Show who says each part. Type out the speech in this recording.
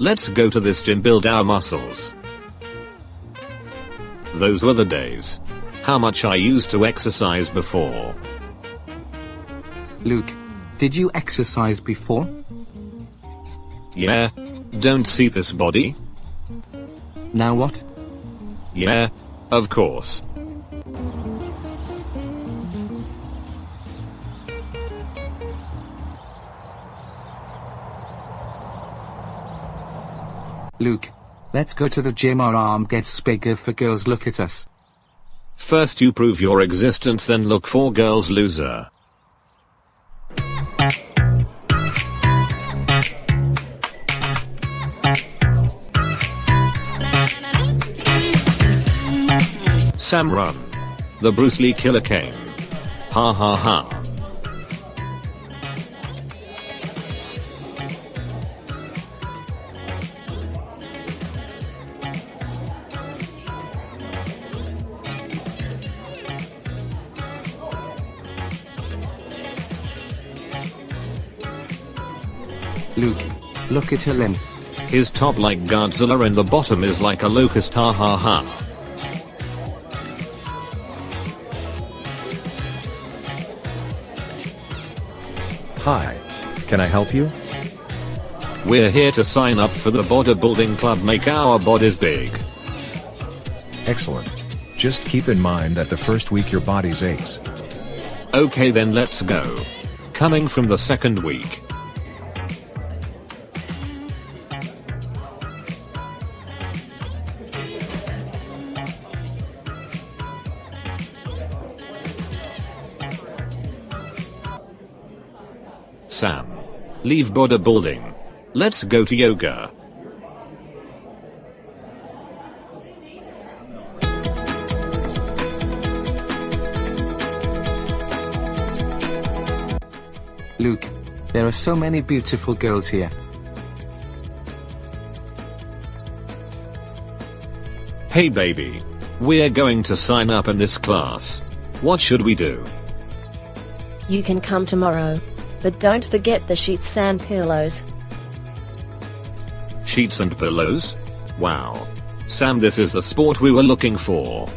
Speaker 1: Let's go to this gym build our muscles. Those were the days. How much I used to exercise before.
Speaker 2: Luke, did you exercise before?
Speaker 1: Yeah. Don't see this body?
Speaker 2: Now what?
Speaker 1: Yeah. Of course.
Speaker 2: Luke, let's go to the gym our arm gets bigger for girls look at us.
Speaker 1: First you prove your existence then look for girls loser. Sam run. The Bruce Lee killer came. Ha ha ha.
Speaker 2: Luke, look at limb.
Speaker 1: His top like Godzilla and the bottom is like a locust ha ha ha.
Speaker 3: Hi. Can I help you?
Speaker 1: We're here to sign up for the bodybuilding club make our bodies big.
Speaker 3: Excellent. Just keep in mind that the first week your body's aches.
Speaker 1: Okay then let's go. Coming from the second week. Sam. Leave bodybuilding. Let's go to yoga.
Speaker 2: Luke, there are so many beautiful girls here.
Speaker 1: Hey baby. We're going to sign up in this class. What should we do?
Speaker 4: You can come tomorrow. But don't forget the sheets and pillows.
Speaker 1: Sheets and pillows? Wow. Sam this is the sport we were looking for.